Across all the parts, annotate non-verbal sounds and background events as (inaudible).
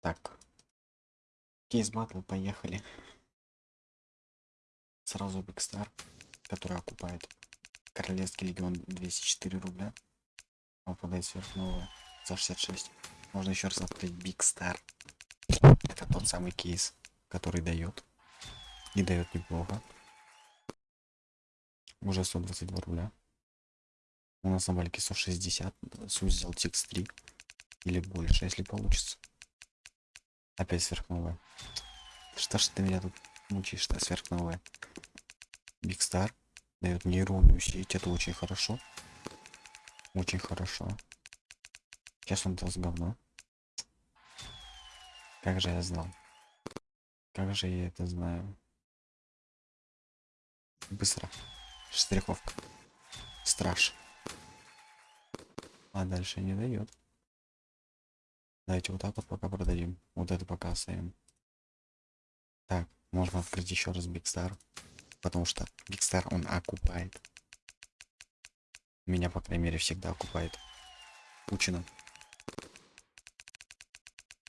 Так. Case battle, поехали. Сразу Бигстар, который окупает Королевский легион 204 рубля. Выпадает сверхновая за 66. Можно еще раз открыть Бигстар. Это тот самый кейс, который дает. И дает неплохо. Уже 122 рубля. У нас на бальке 160. Сузил тикс 3. Или больше, если получится. Опять сверхновая. Что ж ты меня тут мучаешь, что сверхновая? Бигстар дает нейронную сеть. Это очень хорошо. Очень хорошо. Сейчас он даст говно. Как же я знал? Как же я это знаю? Быстро. Штриховка. Страж. А дальше не дает. Давайте вот так вот пока продадим. Вот это пока оставим. Так, можно открыть еще раз Бигстар. Потому что Бигстар он окупает. Меня, по крайней мере, всегда окупает. Учено.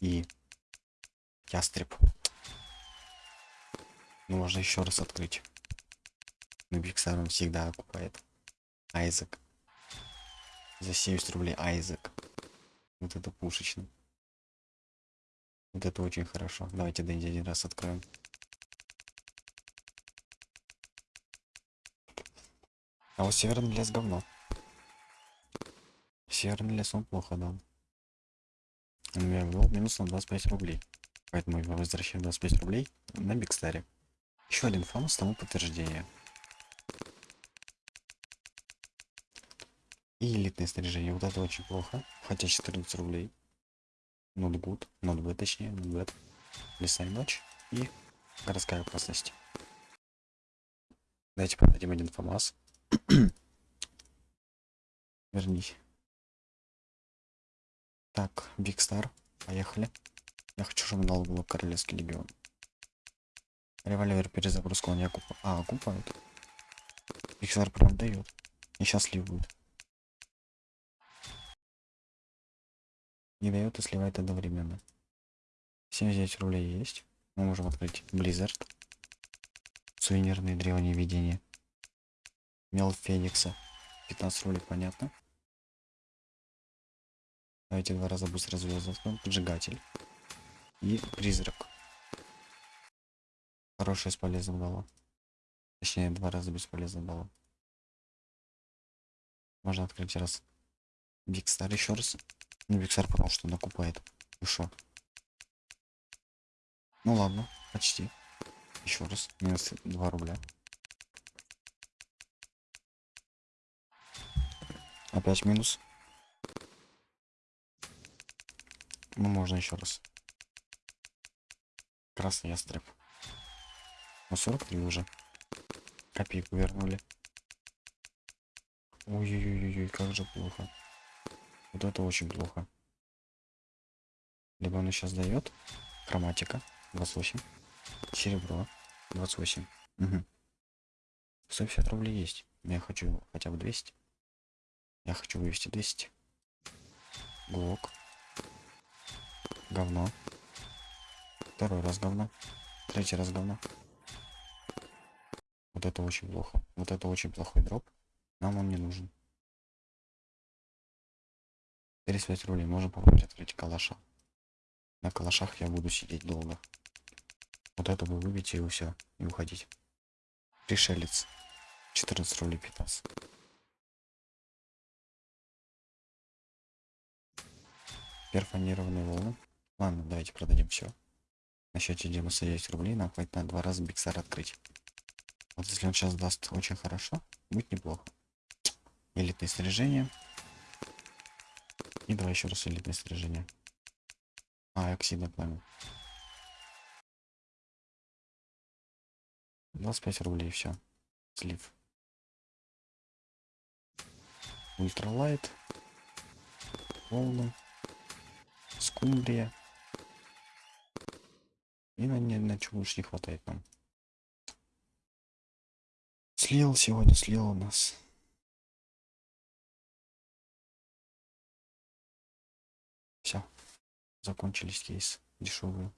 И ястреб. Ну, можно еще раз открыть. Но Бигстар он всегда окупает. Айзек. За 70 рублей Айзек. Вот это пушечно. Вот это очень хорошо. Давайте Дэнди один раз откроем. А вот северный лес говно. Северный лес он плохо дал. Он меня ввел минус на 25 рублей. Поэтому я возвращаю 25 рублей на Бигстаре. Еще один фамус тому подтверждение. И элитное снаряжение. Вот это очень плохо. Хотя 14 рублей. Not bad, точнее. Леса и ночь. И городская опасность. Давайте продадим один ФАМАС. (clears throat) Вернись. Так, Бигстар. Поехали. Я хочу, чтобы дал было Королевский легион. Револьвер перезагрузка он не окупа. А, окупают. Бигстар прям дает. И счастлив будет. Не дает и сливает одновременно. 79 рублей есть. Мы можем открыть Blizzard. Сувенирные древние видения. Мел Феникса. 15 рублей, понятно. Давайте два раза быстро звезды. Поджигатель. И призрак. Хорошее с полезным дало. Точнее, два раза бесполезно дало. Можно открыть раз. Бигстар еще раз. Ну, Виксар потому что накупает. Ну? Ну ладно, почти. Еще раз. Минус 2 рубля. Опять минус. Ну, можно еще раз. Красный ястреб. Ну, 43 уже. Копейку вернули. Ой-ой-ой, как же плохо. Вот это очень плохо. Либо он сейчас дает. Хроматика. 28. Серебро. 28. Угу. 150 рублей есть. Я хочу хотя бы 200. Я хочу вывести 200. Глок. Говно. Второй раз говно. Третий раз говно. Вот это очень плохо. Вот это очень плохой дроп. Нам он не нужен. 35 рублей. Можно попробовать открыть калаша. На калашах я буду сидеть долго. Вот это вы выбьете и все. И уходить. Пришелец. 14 рублей 15. Перфонированные волны. Ладно, давайте продадим все. На счете 99 рублей нам хватит на два раза биксар открыть. Вот если он сейчас даст очень хорошо, будет неплохо. Элитное снаряжение. И давай еще раз элитное снаряжение. А, оксидное пламя. 25 рублей, все. Слив. Ультралайт. Волны. Скумбрия. И на, на, на чего уж не хватает нам. Слил сегодня, слил у нас. Закончились кейсы. дешевые.